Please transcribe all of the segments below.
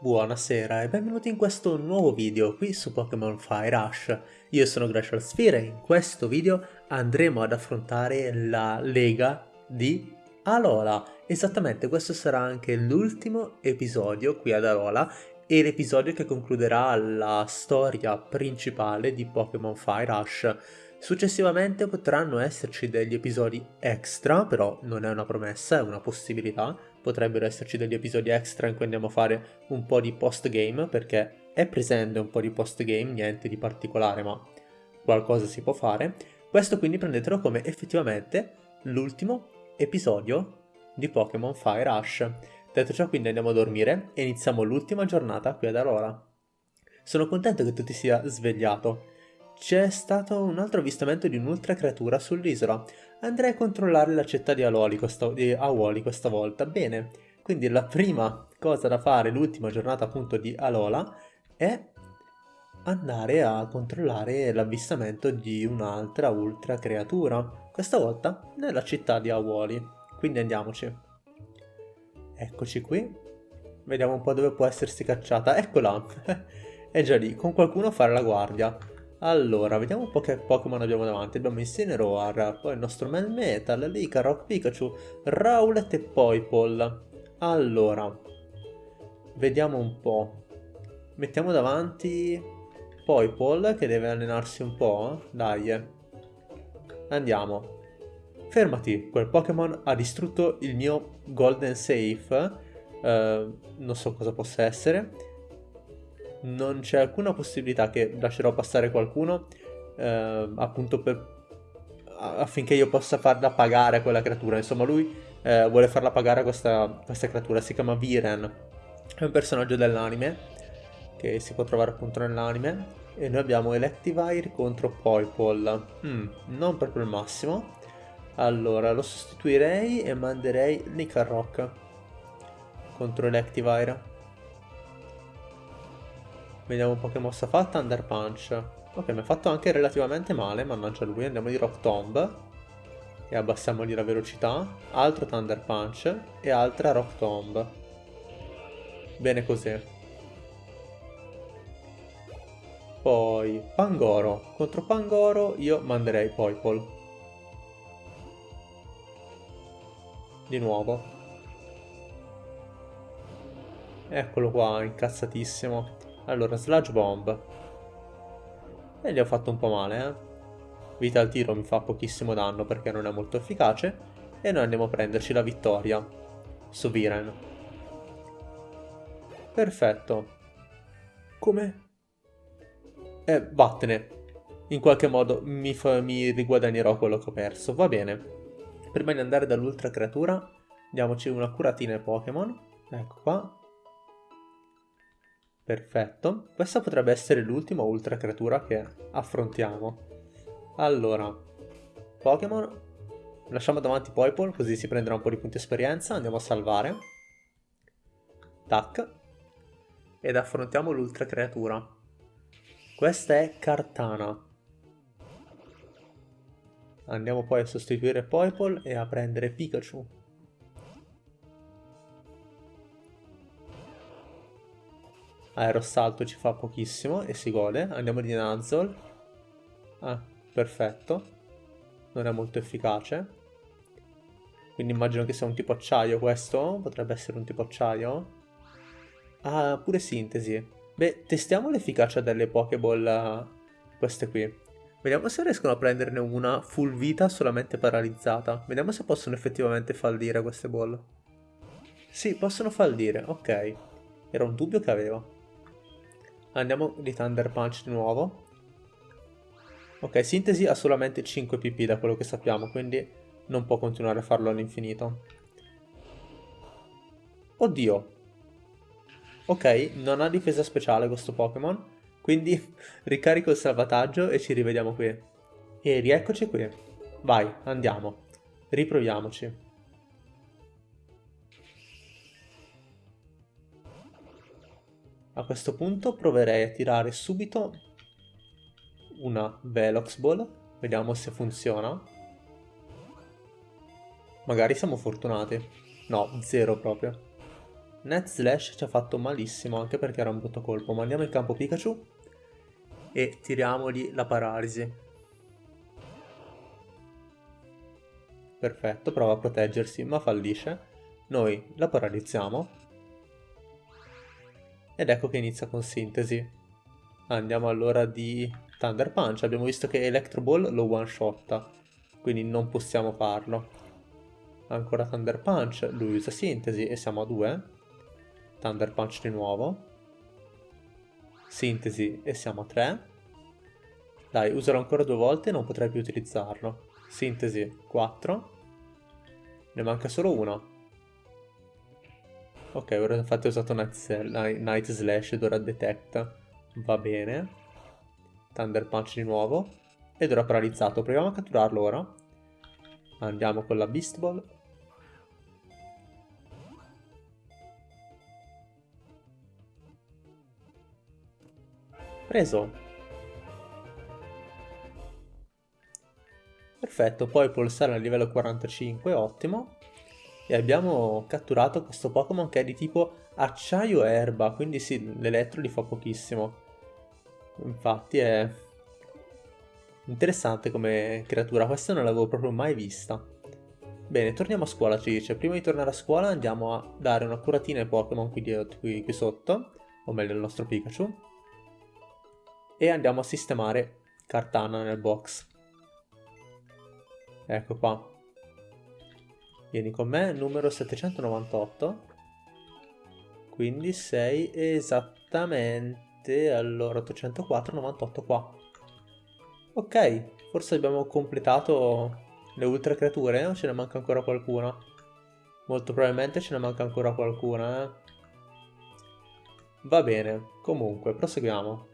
Buonasera e benvenuti in questo nuovo video qui su Pokémon Fire Rush. Io sono Glacial Sphere e in questo video andremo ad affrontare la lega di Alola. Esattamente, questo sarà anche l'ultimo episodio qui ad Alola e l'episodio che concluderà la storia principale di Pokémon Fire Rush. Successivamente potranno esserci degli episodi extra, però non è una promessa, è una possibilità, potrebbero esserci degli episodi extra in cui andiamo a fare un po' di post game perché è presente un po' di post game, niente di particolare ma qualcosa si può fare. Questo quindi prendetelo come effettivamente l'ultimo episodio di Pokémon Fire Rush. Detto ciò quindi andiamo a dormire e iniziamo l'ultima giornata qui ad Aurora. Sono contento che tu ti sia svegliato. C'è stato un altro avvistamento di un'ultra creatura sull'isola. Andrei a controllare la città di questa, Awoli questa volta. Bene, quindi la prima cosa da fare, l'ultima giornata appunto di Alola, è andare a controllare l'avvistamento di un'altra ultra creatura. Questa volta nella città di Awoli. Quindi andiamoci. Eccoci qui. Vediamo un po' dove può essersi cacciata. Eccola! è già lì, con qualcuno a fare la guardia. Allora, vediamo un po' che Pokémon abbiamo davanti. Abbiamo Incineroar, poi il nostro Melmetal, Rock Pikachu, Rowlet e Poipole. Allora, vediamo un po'. Mettiamo davanti Poipole che deve allenarsi un po'. Dai. Andiamo. Fermati, quel Pokémon ha distrutto il mio Golden Safe. Uh, non so cosa possa essere non c'è alcuna possibilità che lascerò passare qualcuno eh, appunto per, affinché io possa farla pagare a quella creatura. Insomma, lui eh, vuole farla pagare a questa, questa creatura. Si chiama Viren. È un personaggio dell'anime che si può trovare appunto nell'anime. E noi abbiamo Electivire contro Poipole. Mm, non proprio il massimo. Allora, lo sostituirei e manderei Nicarrock contro Electivire. Vediamo un po' che mossa fa. Thunder Punch. Ok, mi ha fatto anche relativamente male, mannaggia lui. Andiamo di Rock Tomb. E abbassiamogli la velocità. Altro Thunder Punch. E altra Rock Tomb. Bene così. Poi Pangoro. Contro Pangoro io manderei Poipole. Di nuovo. Eccolo qua, incazzatissimo. Allora, Sludge Bomb. E gli ho fatto un po' male, eh. Vita al tiro mi fa pochissimo danno perché non è molto efficace. E noi andiamo a prenderci la vittoria su Viren. Perfetto. Come? Eh, vattene. In qualche modo mi, mi riguadagnerò quello che ho perso. Va bene. Prima di andare dall'ultra creatura, diamoci una curatina ai Pokémon. Ecco qua. Perfetto, questa potrebbe essere l'ultima ultra creatura che affrontiamo. Allora, Pokémon, lasciamo davanti Poipole così si prenderà un po' di punti esperienza, andiamo a salvare. Tac. Ed affrontiamo l'ultra creatura. Questa è Cartana. Andiamo poi a sostituire Poipole e a prendere Pikachu. Aerosalto ci fa pochissimo e si gode. Andiamo di Nuzzle. Ah, perfetto. Non è molto efficace. Quindi immagino che sia un tipo acciaio questo. Potrebbe essere un tipo acciaio. Ah, pure sintesi. Beh, testiamo l'efficacia delle Pokéball queste qui. Vediamo se riescono a prenderne una full vita solamente paralizzata. Vediamo se possono effettivamente fallire queste ball. Sì, possono fallire, ok. Era un dubbio che avevo. Andiamo di Thunder Punch di nuovo. Ok, Sintesi ha solamente 5 PP da quello che sappiamo, quindi non può continuare a farlo all'infinito. Oddio. Ok, non ha difesa speciale questo Pokémon, quindi ricarico il salvataggio e ci rivediamo qui. E rieccoci qui. Vai, andiamo. Riproviamoci. A questo punto proverei a tirare subito una Velox Ball, vediamo se funziona. Magari siamo fortunati. No, zero proprio. Net Slash ci ha fatto malissimo anche perché era un brutto colpo. Mandiamo in campo Pikachu e tiriamogli la paralisi. Perfetto, prova a proteggersi ma fallisce. Noi la paralizziamo. Ed ecco che inizia con sintesi. Andiamo allora di Thunder Punch. Abbiamo visto che Electro Ball lo one shotta, quindi non possiamo farlo. Ancora Thunder Punch, lui usa sintesi e siamo a 2. Thunder Punch di nuovo. Sintesi e siamo a 3. Dai, userò ancora due volte e non potrei più utilizzarlo. Sintesi 4. Ne manca solo uno. Ok, ora infatti ho usato Night, Night Slash ed ora Detect. Va bene. Thunder Punch di nuovo. Ed ora paralizzato. Proviamo a catturarlo ora. Andiamo con la Beast Ball. Preso. Perfetto, poi pulsare a livello 45, ottimo. E abbiamo catturato questo Pokémon che è di tipo acciaio erba, quindi sì, l'elettro li fa pochissimo. Infatti è interessante come creatura, questa non l'avevo proprio mai vista. Bene, torniamo a scuola, ci dice. Prima di tornare a scuola andiamo a dare una curatina ai Pokémon qui, qui, qui sotto, o meglio il nostro Pikachu e andiamo a sistemare Cartana nel box. Ecco qua. Vieni con me, numero 798. Quindi sei esattamente allora 804, 98 qua. Ok, forse abbiamo completato le ultra creature o ce ne manca ancora qualcuna? Molto probabilmente ce ne manca ancora qualcuna, eh? Va bene, comunque, proseguiamo.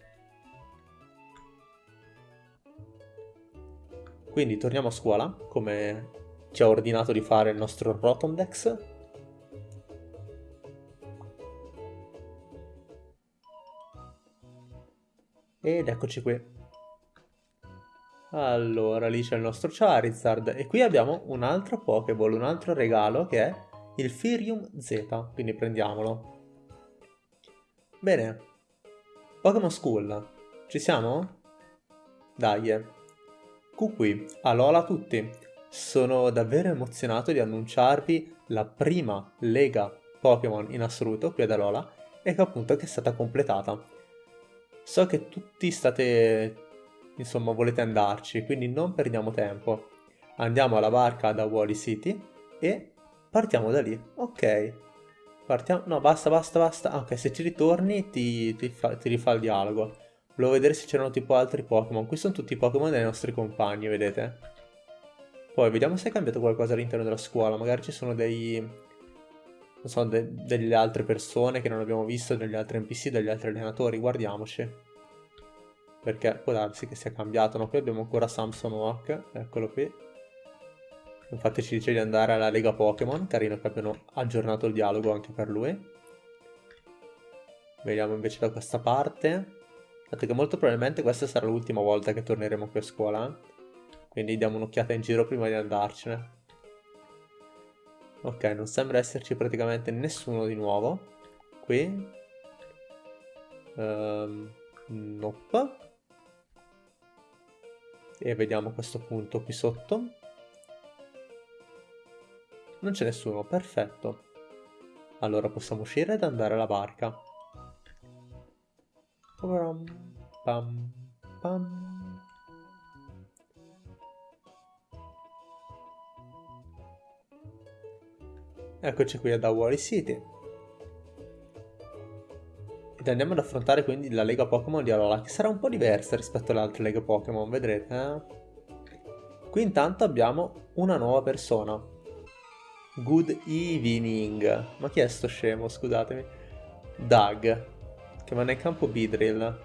Quindi torniamo a scuola, come ci ha ordinato di fare il nostro Rotondex. Ed eccoci qui. Allora, lì c'è il nostro Charizard e qui abbiamo un altro Pokéball, un altro regalo che è il Firium Z, quindi prendiamolo. Bene, Pokémon School, ci siamo? Dai, Qui, alola a tutti! Sono davvero emozionato di annunciarvi la prima lega Pokémon in assoluto qui ad Alola e che appunto che è stata completata. So che tutti state, insomma, volete andarci, quindi non perdiamo tempo. Andiamo alla barca da Wally City e partiamo da lì. Ok. Partiamo... No, basta, basta, basta. Ok, se ci ritorni ti, ti, fa... ti rifà il dialogo. Volevo vedere se c'erano tipo altri Pokémon. Qui sono tutti i Pokémon dei nostri compagni, vedete? Poi vediamo se è cambiato qualcosa all'interno della scuola. Magari ci sono dei... Non so, de delle altre persone che non abbiamo visto, degli altri NPC, degli altri allenatori. Guardiamoci. Perché può darsi che sia cambiato. No, qui abbiamo ancora Samson Walk. Eccolo qui. Infatti ci dice di andare alla Lega Pokémon. Carino che abbiano aggiornato il dialogo anche per lui. Vediamo invece da questa parte. Dato che molto probabilmente questa sarà l'ultima volta che torneremo qui a scuola. Quindi diamo un'occhiata in giro prima di andarcene. Ok, non sembra esserci praticamente nessuno di nuovo. Qui. Um, nope. E vediamo questo punto qui sotto. Non c'è nessuno, perfetto. Allora possiamo uscire ed andare alla barca. Pam, pam. Eccoci qui ad Awari City. Ed andiamo ad affrontare quindi la Lega Pokémon di Alola, che sarà un po' diversa rispetto alle altre Lega Pokémon, vedrete. Eh? Qui intanto abbiamo una nuova persona. Good evening. Ma chi è sto scemo, scusatemi? Doug che va nel campo Beedrill.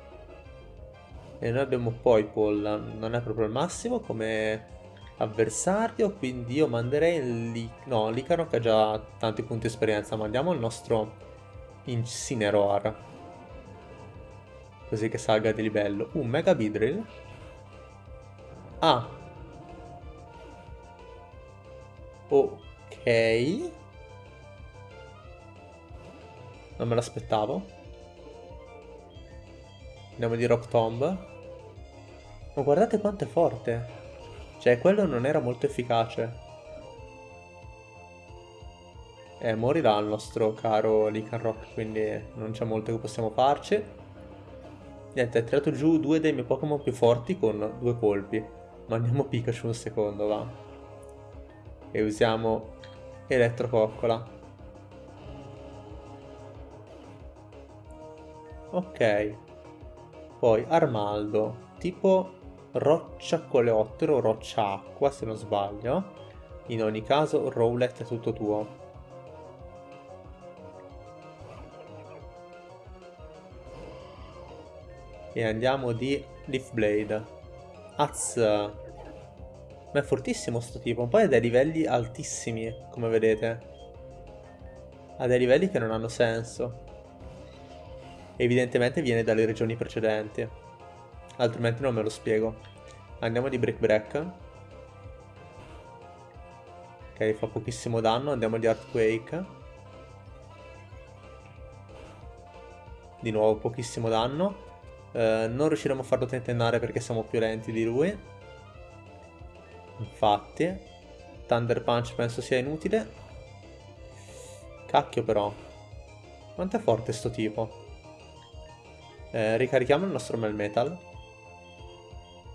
E noi abbiamo poi Paul, non è proprio il massimo come avversario, quindi io manderei Li no, Licaro che ha già tanti punti esperienza, mandiamo il nostro Incineroar. Così che salga di livello. Un Mega Beedrill. Ah. Ok. Non me l'aspettavo. Andiamo di Rock Tomb. Ma guardate quanto è forte. Cioè, quello non era molto efficace. Eh, morirà il nostro caro Rock, quindi non c'è molto che possiamo farci. Niente, ha tirato giù due dei miei Pokémon più forti con due colpi. Mandiamo Pikachu un secondo, va. E usiamo Elettrococcola. Ok. Poi Armaldo, tipo roccia coleottero roccia acqua se non sbaglio. In ogni caso, Rowlet è tutto tuo. E andiamo di Leaf Blade. Az. Ma è fortissimo sto tipo. Poi ha dei livelli altissimi, come vedete. Ha dei livelli che non hanno senso. Evidentemente viene dalle regioni precedenti. Altrimenti non me lo spiego. Andiamo di Break Break. Ok, fa pochissimo danno. Andiamo di Earthquake. Di nuovo pochissimo danno. Eh, non riusciremo a farlo tentennare perché siamo più lenti di lui. Infatti. Thunder Punch penso sia inutile. Cacchio però. Quanto è forte sto tipo? Eh, ricarichiamo il nostro Melmetal.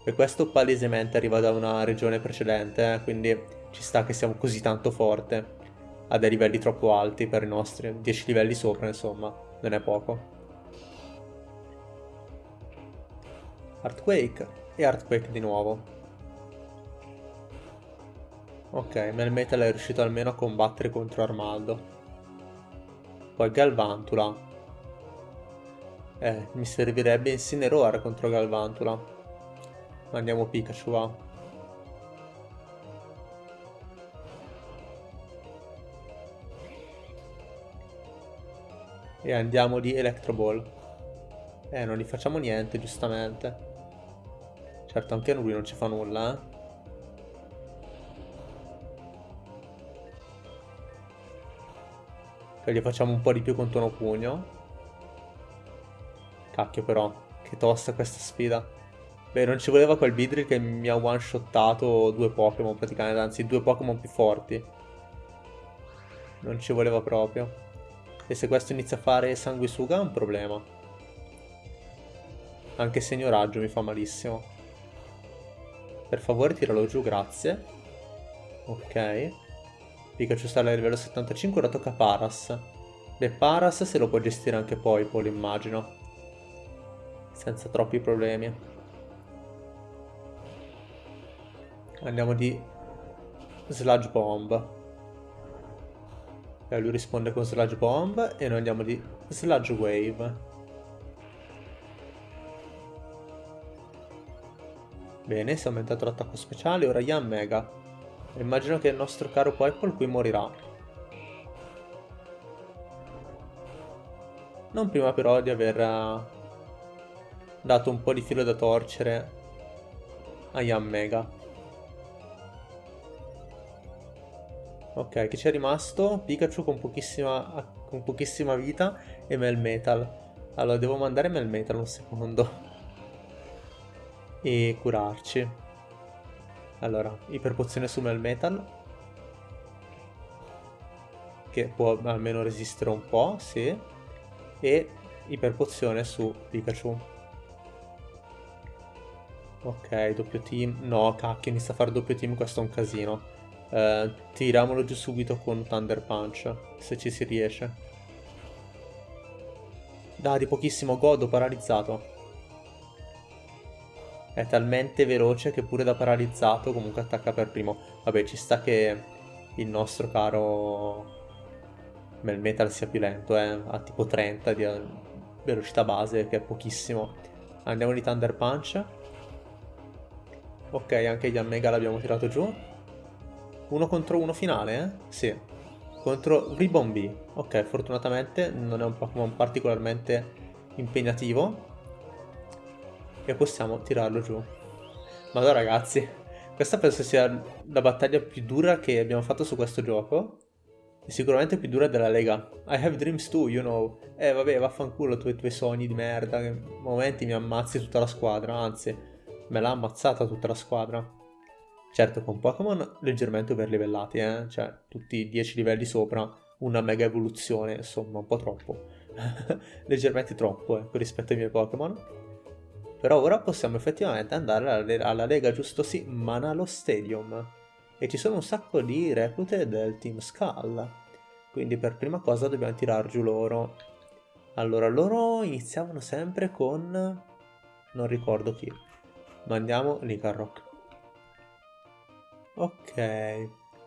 E questo palesemente arriva da una regione precedente, eh, quindi ci sta che siamo così tanto forte. A dei livelli troppo alti per i nostri. 10 livelli sopra, insomma. Non è poco. Earthquake e Earthquake di nuovo. Ok, Melmetal è riuscito almeno a combattere contro Armaldo. Poi Galvantula. Eh, mi servirebbe Incineroar contro Galvantula. Mandiamo Pikachu, va. E andiamo di Electro Ball. Eh, non gli facciamo niente, giustamente. Certo, anche lui non ci fa nulla, eh. Che gli facciamo un po' di più con tono pugno. Cacchio però, che tosta questa sfida. Beh, non ci voleva quel Vidri che mi ha one-shottato due Pokémon praticamente, anzi due Pokémon più forti. Non ci voleva proprio. E se questo inizia a fare sanguisuga è un problema. Anche segno raggio mi fa malissimo. Per favore tiralo giù, grazie. Ok. Pikachu sta a livello 75, ora tocca Paras. Beh, Paras se lo può gestire anche poi, Paul, immagino. Senza troppi problemi. Andiamo di Sludge Bomb. E lui risponde con Sludge Bomb e noi andiamo di Sludge Wave. Bene, si è aumentato l'attacco speciale, ora Yan Mega. Immagino che il nostro caro Poipol qui morirà. Non prima però di aver uh, dato un po' di filo da torcere a Yan Mega. Ok, chi c'è rimasto? Pikachu con pochissima, con pochissima vita e Melmetal. Allora, devo mandare Melmetal un secondo e curarci. Allora, iperpozione su Melmetal. Che può almeno resistere un po', sì. E iperpozione su Pikachu. Ok, doppio team. No, cacchio, inizia a fare doppio team, questo è un casino. Uh, tiriamolo giù subito con Thunder Punch, se ci si riesce. Dai, di pochissimo godo, paralizzato. È talmente veloce che pure da paralizzato comunque attacca per primo. Vabbè, ci sta che il nostro caro Melmetal sia più lento, eh. Ha tipo 30 di velocità base, che è pochissimo. Andiamo di Thunder Punch. Ok, anche gli Mega l'abbiamo tirato giù. Uno contro uno finale, eh? Sì. Contro Ribbon B. Ok, fortunatamente non è un Pokémon particolarmente impegnativo e possiamo tirarlo giù. Ma allora ragazzi, questa penso sia la battaglia più dura che abbiamo fatto su questo gioco. è sicuramente più dura della Lega. I have dreams too, you know. Eh vabbè, vaffanculo tu e i tuoi sogni di merda, che momenti mi ammazzi tutta la squadra, anzi, me l'ha ammazzata tutta la squadra. Certo, con Pokémon leggermente overlivellati, eh? Cioè, tutti 10 livelli sopra, una mega evoluzione, insomma, un po' troppo. leggermente troppo, ecco, rispetto ai miei Pokémon. Però ora possiamo effettivamente andare alla, Lega giusto sì, Manalo Stadium e ci sono un sacco di reclute del team Skull. Quindi per prima cosa dobbiamo tirar giù loro. Allora, loro iniziavano sempre con... non ricordo chi. Ma andiamo. Ok.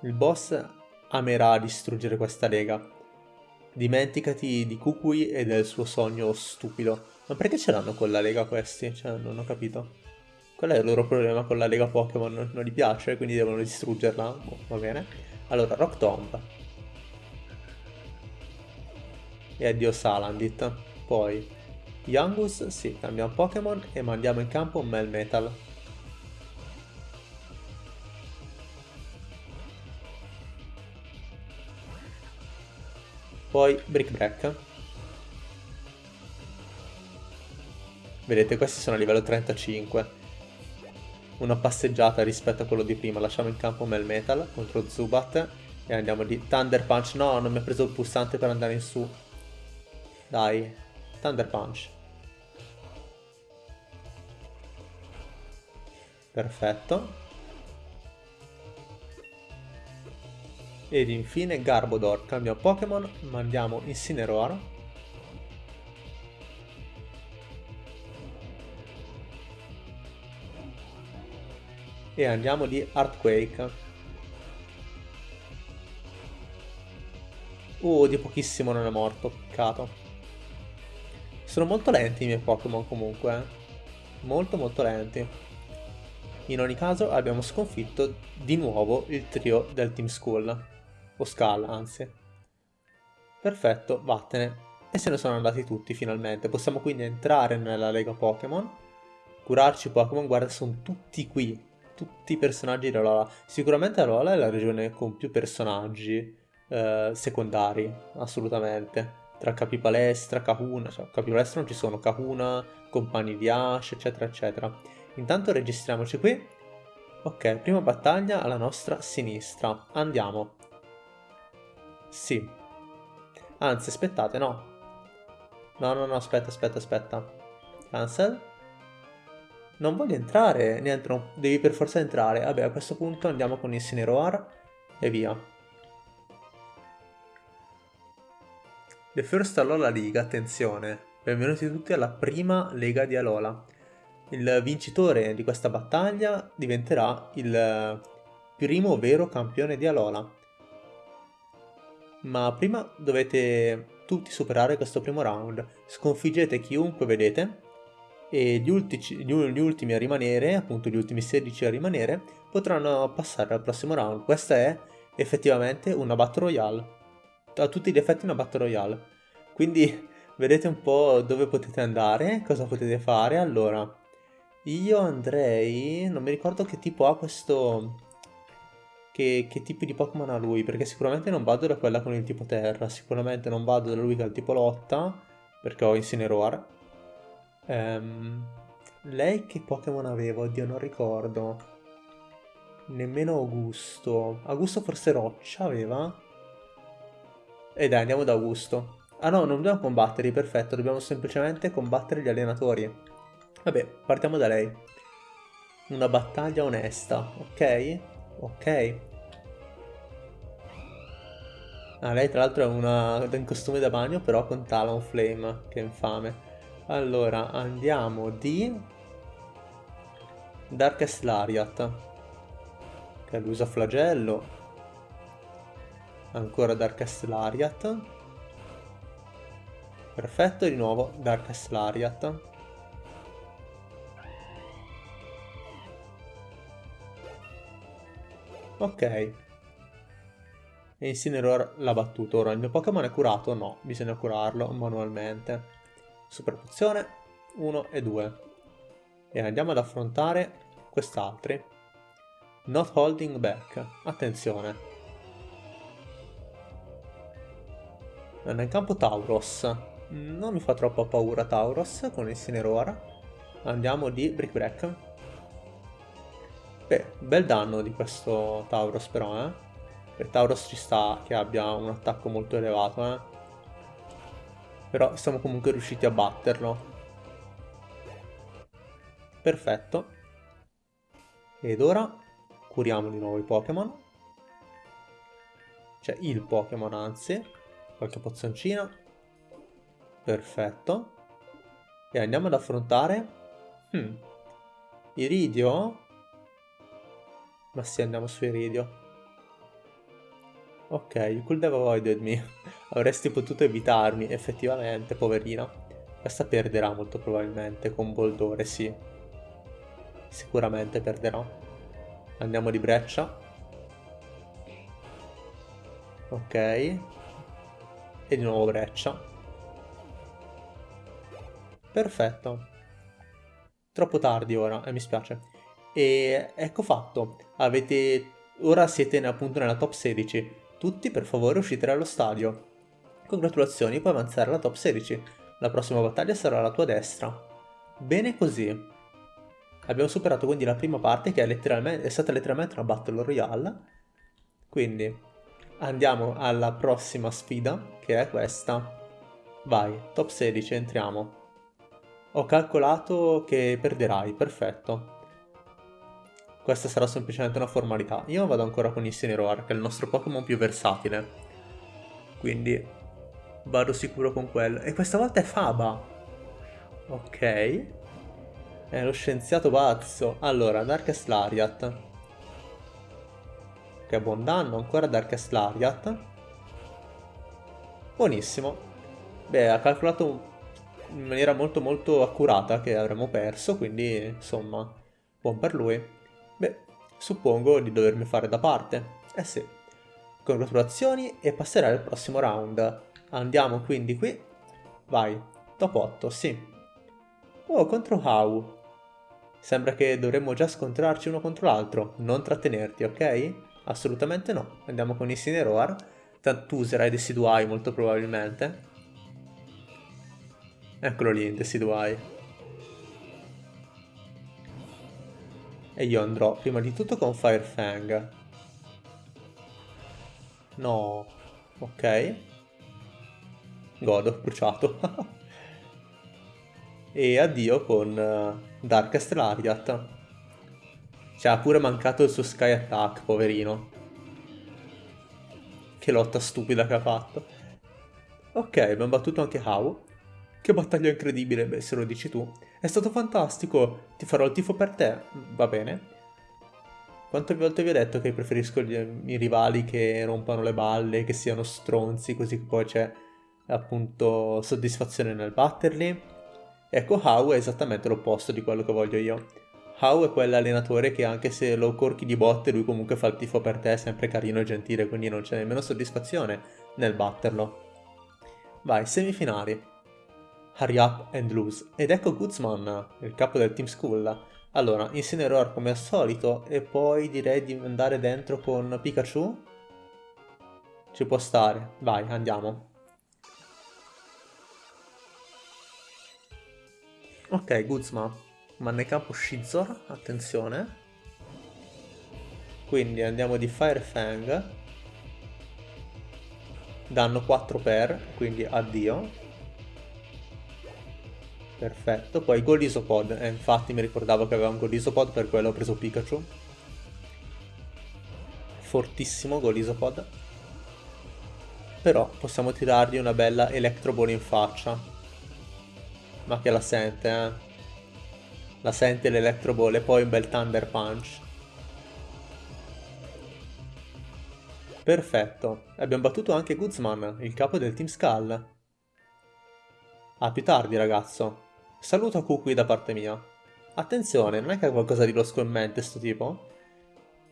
Il boss amerà distruggere questa lega. Dimenticati di Kukui e del suo sogno stupido. Ma perché ce l'hanno con la lega questi? Cioè, non ho capito. Qual è il loro problema con la lega Pokémon? Non gli piace, quindi devono distruggerla? Boh, va bene. Allora, Rock Tomb. E addio Salandit. Poi, Yangus, sì, cambiamo Pokémon e mandiamo in campo Melmetal. Poi Brick Break. Vedete, questi sono a livello 35 una passeggiata rispetto a quello di prima. Lasciamo in campo Melmetal contro Zubat e andiamo di Thunder Punch. No, non mi ha preso il pulsante per andare in su. Dai, Thunder Punch. Perfetto. Ed infine Garbodor. Cambiamo Pokémon, mandiamo Incineroar e andiamo di Earthquake. Uh, di pochissimo non è morto, peccato. Sono molto lenti i miei Pokémon comunque, eh. molto molto lenti. In ogni caso abbiamo sconfitto di nuovo il trio del Team School, o Skull anzi. Perfetto, vattene. E se ne sono andati tutti finalmente. Possiamo quindi entrare nella Lega Pokémon, curarci Pokémon, guarda sono tutti qui tutti i personaggi di Alola. Sicuramente Alola è la regione con più personaggi eh, secondari, assolutamente. Tra Capipalestra, Kahuna, cioè Capipalestra non ci sono, Kahuna, compagni di Ash, eccetera, eccetera. Intanto registriamoci qui. Ok, prima battaglia alla nostra sinistra. Andiamo. Sì. Anzi, aspettate, no. No, no, no, aspetta, aspetta, aspetta. Cancel. Non voglio entrare. Niente, no, devi per forza entrare. Vabbè, a questo punto andiamo con Incineroar e via. The First Alola League, attenzione. Benvenuti tutti alla prima Lega di Alola. Il vincitore di questa battaglia diventerà il primo vero campione di Alola. Ma prima dovete tutti superare questo primo round. Sconfiggete chiunque vedete e gli, ultici, gli, ultimi a rimanere, appunto gli ultimi 16 a rimanere, potranno passare al prossimo round. Questa è effettivamente una Battle Royale. A tutti gli effetti una Battle Royale. Quindi vedete un po' dove potete andare, cosa potete fare. Allora, io andrei... non mi ricordo che tipo ha questo... Che, che tipi di Pokémon ha lui, perché sicuramente non vado da quella con il tipo terra, sicuramente non vado da lui che ha il tipo lotta, perché ho Incineroar, Um, lei che Pokémon aveva? Oddio, non ricordo. Nemmeno Augusto. Augusto forse Roccia aveva? E dai, andiamo da Augusto. Ah no, non dobbiamo combattere, perfetto. Dobbiamo semplicemente combattere gli allenatori. Vabbè, partiamo da lei. Una battaglia onesta, ok? Ok. Ah, lei tra l'altro è una in costume da bagno, però con Talonflame, che infame. Allora, andiamo di Darkest Lariat, che l'usa flagello. Ancora Darkest Lariat. Perfetto, di nuovo Darkest Lariat. Ok. E Incineroar l'ha battuto. Ora il mio Pokémon è curato? No, bisogna curarlo manualmente. Super pozione 1 e 2. E andiamo ad affrontare quest'altri. Not holding back. Attenzione. È in campo Tauros. Non mi fa troppa paura Tauros con il Cineroar. Andiamo di Brick Break. Beh, bel danno di questo Tauros però, eh. Per Tauros ci sta che abbia un attacco molto elevato, eh. Però siamo comunque riusciti a batterlo. Perfetto. Ed ora curiamo di nuovo i Pokémon. Cioè il Pokémon anzi. Qualche pozzoncina. Perfetto. E andiamo ad affrontare... Hmm. Iridio? Ma sì, andiamo su Iridio. Ok, could have avoided me. Avresti potuto evitarmi, effettivamente, poverina. Questa perderà molto probabilmente con Boldore, sì sicuramente perderò. Andiamo di breccia. Ok. E di nuovo breccia. Perfetto. Troppo tardi ora, e eh, mi spiace. E ecco fatto. Avete... Ora siete appunto nella top 16. Tutti per favore uscite dallo stadio. Congratulazioni, puoi avanzare alla top 16. La prossima battaglia sarà alla tua destra. Bene così. Abbiamo superato quindi la prima parte che è, è stata letteralmente una Battle Royale. Quindi andiamo alla prossima sfida che è questa. Vai, top 16, entriamo. Ho calcolato che perderai, perfetto. Questa sarà semplicemente una formalità. Io vado ancora con Incineroar, che è il nostro Pokémon più versatile. Quindi vado sicuro con quello. E questa volta è Faba. Ok. È lo scienziato pazzo. Allora, Darkest Lariat. Che buon danno, ancora Darkest Lariat. Buonissimo. Beh, ha calcolato in maniera molto molto accurata che avremmo perso, quindi insomma, buon per lui. Suppongo di dovermi fare da parte. Eh sì. Congratulazioni e passerai al prossimo round. Andiamo quindi qui. Vai, top 8, sì. Oh, contro How. Sembra che dovremmo già scontrarci uno contro l'altro, non trattenerti, ok? Assolutamente no. Andiamo con Incineroar. Tanto userai Decidueye molto probabilmente. Eccolo lì, Decidueye. E io andrò prima di tutto con Firefang. No. Ok. Godo, bruciato. e addio con uh, Darkest Lariat. Ci ha pure mancato il suo Sky Attack, poverino. Che lotta stupida che ha fatto. Ok, abbiamo battuto anche How. Che battaglia incredibile, beh, se lo dici tu. È stato fantastico, ti farò il tifo per te, va bene. Quante volte vi ho detto che preferisco gli, i rivali che rompano le balle, che siano stronzi, così che poi c'è appunto soddisfazione nel batterli? Ecco, How è esattamente l'opposto di quello che voglio io. How è quell'allenatore che anche se lo corchi di botte lui comunque fa il tifo per te, è sempre carino e gentile, quindi non c'è nemmeno soddisfazione nel batterlo. Vai, semifinali. Hurry up and lose. Ed ecco Guzman, il capo del Team School. Allora, Incineroar come al solito e poi direi di andare dentro con Pikachu. Ci può stare. Vai, andiamo. Ok, Guzma, ma nel campo Shizor, attenzione. Quindi andiamo di Fire Fang. Danno 4 per, quindi addio. Perfetto, poi Golisopod, eh, infatti mi ricordavo che aveva un Golisopod, per quello ho preso Pikachu. Fortissimo Golisopod. Però possiamo tirargli una bella Electro Ball in faccia. Ma che la sente, eh. La sente l'Electro Ball e poi un bel Thunder Punch. Perfetto. Abbiamo battuto anche Guzman, il capo del Team Skull. A più tardi, ragazzo. Saluto Kukui da parte mia. Attenzione, non è che ha qualcosa di losco in mente sto tipo?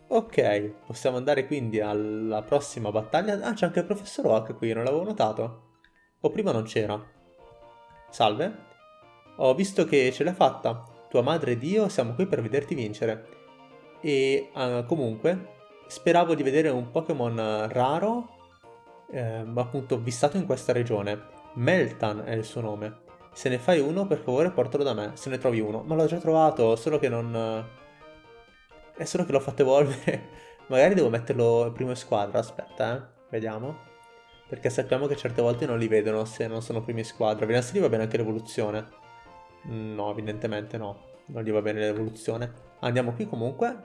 Ok, possiamo andare quindi alla prossima battaglia. Ah, c'è anche il professor Oak qui, non l'avevo notato. O prima non c'era. Salve. Ho visto che ce l'hai fatta. Tua madre ed io siamo qui per vederti vincere. E uh, comunque, speravo di vedere un Pokémon raro eh, appunto vissato in questa regione. Meltan è il suo nome. Se ne fai uno, per favore portalo da me, se ne trovi uno. Ma l'ho già trovato, solo che non... È solo che l'ho fatto evolvere. Magari devo metterlo primo in squadra, aspetta, eh. Vediamo. Perché sappiamo che certe volte non li vedono se non sono primi in squadra. Vediamo se gli va bene anche l'evoluzione. No, evidentemente no. Non gli va bene l'evoluzione. Andiamo qui comunque.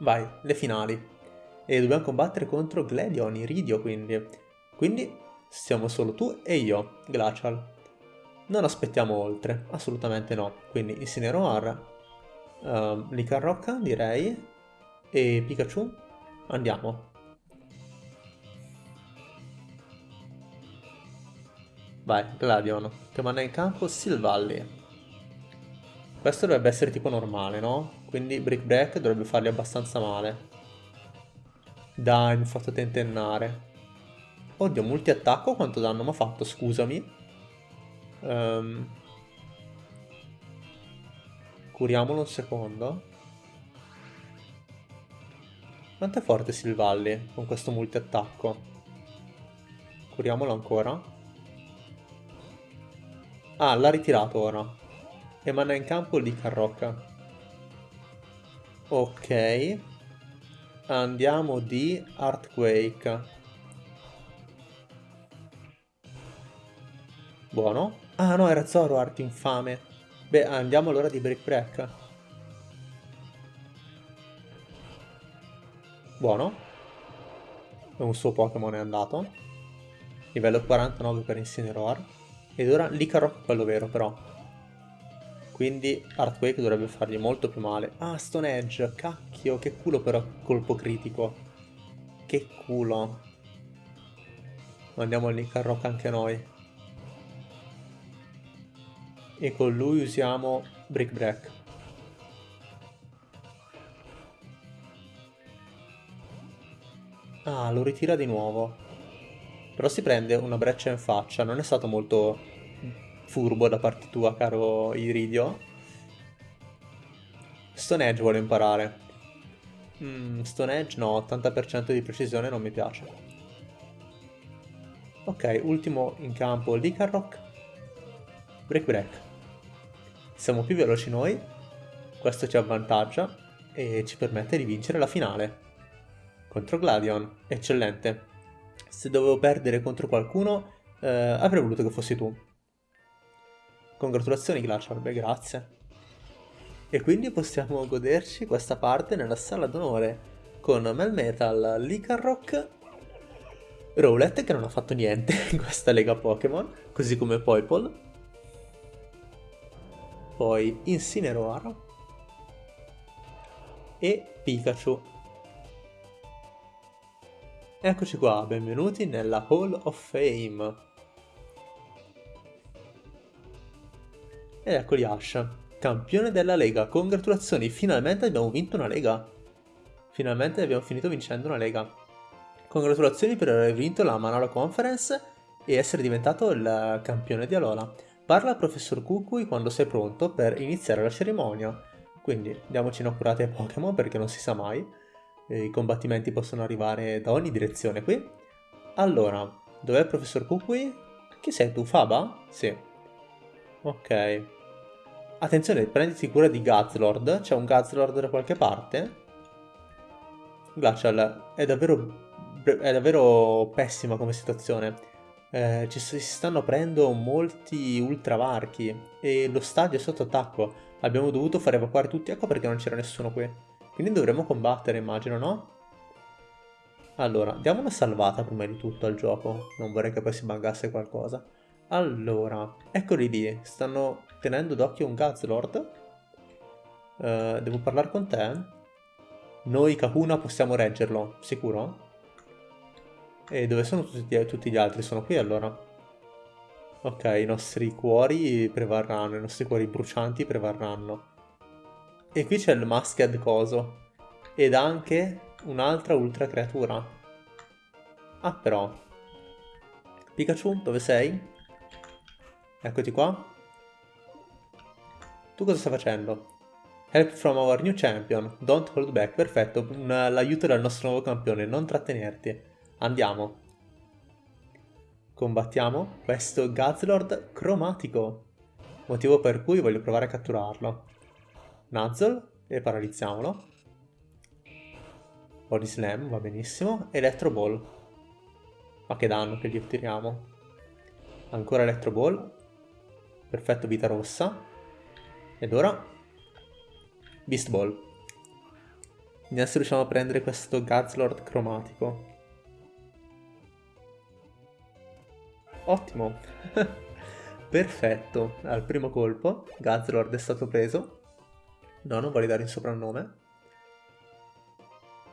Vai, le finali. E dobbiamo combattere contro Gledion, Iridio quindi. Quindi siamo solo tu e io, Glacial. Non aspettiamo oltre, assolutamente no. Quindi Incineroar, uh, Licarrocca direi, e Pikachu, andiamo. Vai, Gladion, che manda in campo Silvalli. Questo dovrebbe essere tipo normale, no? Quindi Brick Break dovrebbe fargli abbastanza male. Dai, mi ha fatto tentennare. Oddio, multi-attacco quanto danno mi ha fatto, scusami. Um, curiamolo un secondo. Quanto è forte Silvalli con questo multi-attacco? Curiamolo ancora. Ah, l'ha ritirato ora. E manda in campo di Carrocca. Ok. Andiamo di Earthquake. Buono. Ah no, era Zoroark infame. Beh, andiamo allora di Break Break. Buono. Un suo Pokémon è andato. Livello 49 per Incineroar. Ed ora Licarrock quello vero però. Quindi Earthquake dovrebbe fargli molto più male. Ah, Stone Edge, cacchio, che culo però colpo critico. Che culo. Andiamo al Licarrock anche noi. E con lui usiamo Brick Break. Ah, lo ritira di nuovo. Però si prende una breccia in faccia, non è stato molto furbo da parte tua, caro Iridio. Stone Edge vuole imparare. Mm, Stone Edge no, 80% di precisione non mi piace. Ok, ultimo in campo Licarrock. Break Break siamo più veloci noi, questo ci avvantaggia e ci permette di vincere la finale. Contro Gladion, eccellente. Se dovevo perdere contro qualcuno, eh, avrei voluto che fossi tu. Congratulazioni Glacial, beh grazie. E quindi possiamo goderci questa parte nella sala d'onore con Melmetal, Licarrock, Rowlet che non ha fatto niente in questa lega Pokémon, così come Poipole, poi Incineroar e Pikachu. Eccoci qua, benvenuti nella Hall of Fame. Ed eccoli Ash, campione della Lega. Congratulazioni, finalmente abbiamo vinto una Lega. Finalmente abbiamo finito vincendo una Lega. Congratulazioni per aver vinto la Manola Conference e essere diventato il campione di Alola. Parla al professor Kukui quando sei pronto per iniziare la cerimonia. Quindi diamoci una ai Pokémon perché non si sa mai. I combattimenti possono arrivare da ogni direzione qui. Allora, dov'è il professor Kukui? Chi sei tu, Faba? Sì. Ok. Attenzione, prenditi cura di Gazlord. C'è un Gazlord da qualche parte? Glacial, è davvero, è davvero pessima come situazione eh, ci si stanno aprendo molti ultravarchi e lo stadio è sotto attacco. Abbiamo dovuto far evacuare tutti, ecco perché non c'era nessuno qui. Quindi dovremmo combattere, immagino, no? Allora, diamo una salvata prima di tutto al gioco. Non vorrei che poi si buggasse qualcosa. Allora, eccoli lì. Stanno tenendo d'occhio un Gazlord. Uh, devo parlare con te? Noi, Kahuna, possiamo reggerlo, sicuro? E dove sono tutti, tutti gli altri? Sono qui allora? Ok, i nostri cuori prevarranno, i nostri cuori brucianti prevarranno. E qui c'è il Masked Coso. Ed anche un'altra ultra creatura. Ah, però. Pikachu, dove sei? Eccoti qua. Tu cosa stai facendo? Help from our new champion. Don't hold back. Perfetto, l'aiuto del nostro nuovo campione. Non trattenerti. Andiamo. combattiamo questo Gazlord cromatico, motivo per cui voglio provare a catturarlo. Nuzzle e paralizziamolo. Body Slam, va benissimo. Electro Ball. Ma che danno che gli otteniamo. Ancora Electro Ball. Perfetto, vita rossa. Ed ora... Beast Ball. Se riusciamo a prendere questo Gazlord cromatico. Ottimo. Perfetto. Al primo colpo Gazlord è stato preso. No, non vuole dare il soprannome.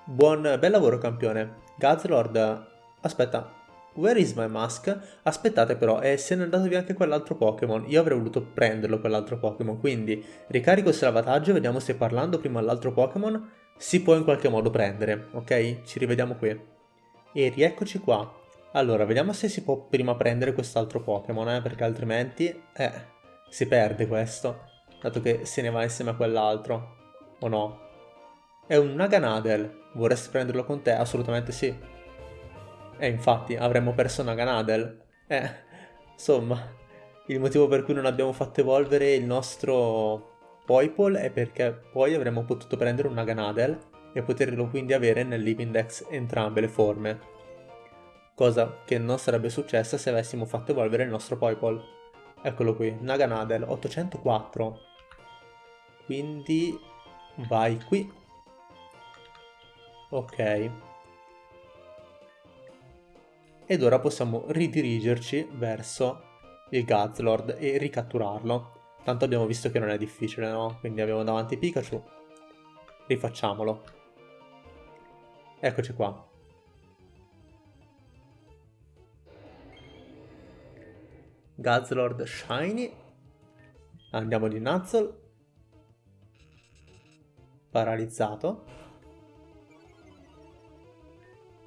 Buon, bel lavoro campione. Gazlord, aspetta, where is my mask? Aspettate però, eh, se ne è andato via anche quell'altro Pokémon. Io avrei voluto prenderlo quell'altro Pokémon, quindi ricarico il salvataggio, vediamo se parlando prima all'altro Pokémon si può in qualche modo prendere, ok? Ci rivediamo qui. E rieccoci qua. Allora, vediamo se si può prima prendere quest'altro Pokémon, eh, perché altrimenti, eh, si perde questo, dato che se ne va insieme a quell'altro, o no? È un Naganadel, vorresti prenderlo con te? Assolutamente sì. E infatti, avremmo perso Naganadel. Eh, insomma, il motivo per cui non abbiamo fatto evolvere il nostro Poipole è perché poi avremmo potuto prendere un Naganadel e poterlo quindi avere nel Livindex entrambe le forme cosa che non sarebbe successa se avessimo fatto evolvere il nostro Poipole. Eccolo qui, Naganadel 804. Quindi vai qui. Ok. Ed ora possiamo ridirigerci verso il Gazlord e ricatturarlo. Tanto abbiamo visto che non è difficile, no? Quindi abbiamo davanti Pikachu. Rifacciamolo. Eccoci qua. Gazlord Shiny. Andiamo di Nuzzle. Paralizzato.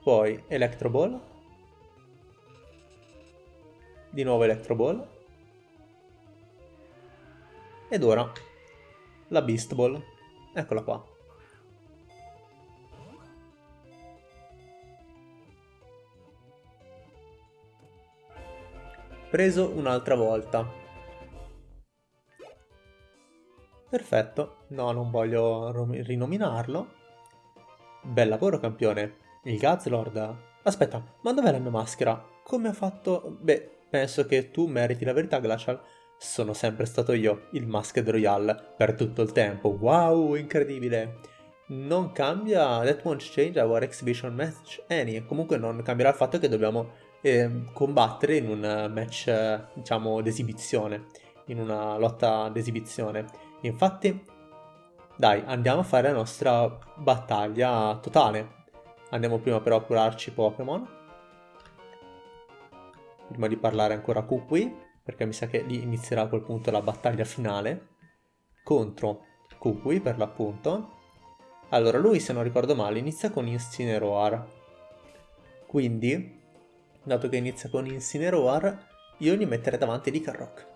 Poi Electro Ball. Di nuovo Electro Ball. Ed ora la Beast Ball. Eccola qua. Preso un'altra volta. Perfetto, no, non voglio rinominarlo. Bel lavoro, campione. Il Gazlord. Aspetta, ma dov'è la mia maschera? Come ha fatto... Beh, penso che tu meriti la verità, Glacial. Sono sempre stato io, il Masked Royale, per tutto il tempo. Wow, incredibile! Non cambia... That won't change our exhibition match any. Comunque non cambierà il fatto che dobbiamo eh, combattere in un match, diciamo, d'esibizione, in una lotta d'esibizione. Infatti, dai, andiamo a fare la nostra battaglia totale. Andiamo prima però a curarci Pokémon. Prima di parlare ancora a Kukui, perché mi sa che lì inizierà a quel punto la battaglia finale. Contro Kukui, per l'appunto. Allora, lui, se non ricordo male, inizia con Incineroar. Quindi, dato che inizia con Incineroar, io gli metterei davanti di Carrock.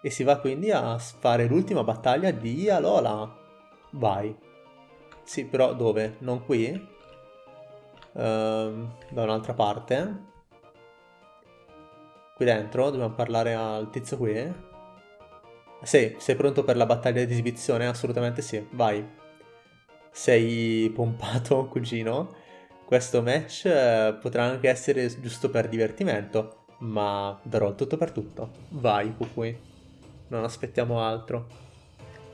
E si va quindi a fare l'ultima battaglia di Alola. Vai. Sì, però dove? Non qui? Uh, da un'altra parte. Qui dentro? Dobbiamo parlare al tizio qui? Sì, sei pronto per la battaglia di esibizione? Assolutamente sì, vai. Sei pompato, cugino? Questo match eh, potrà anche essere giusto per divertimento, ma darò il tutto per tutto. Vai, Kukui. Non aspettiamo altro.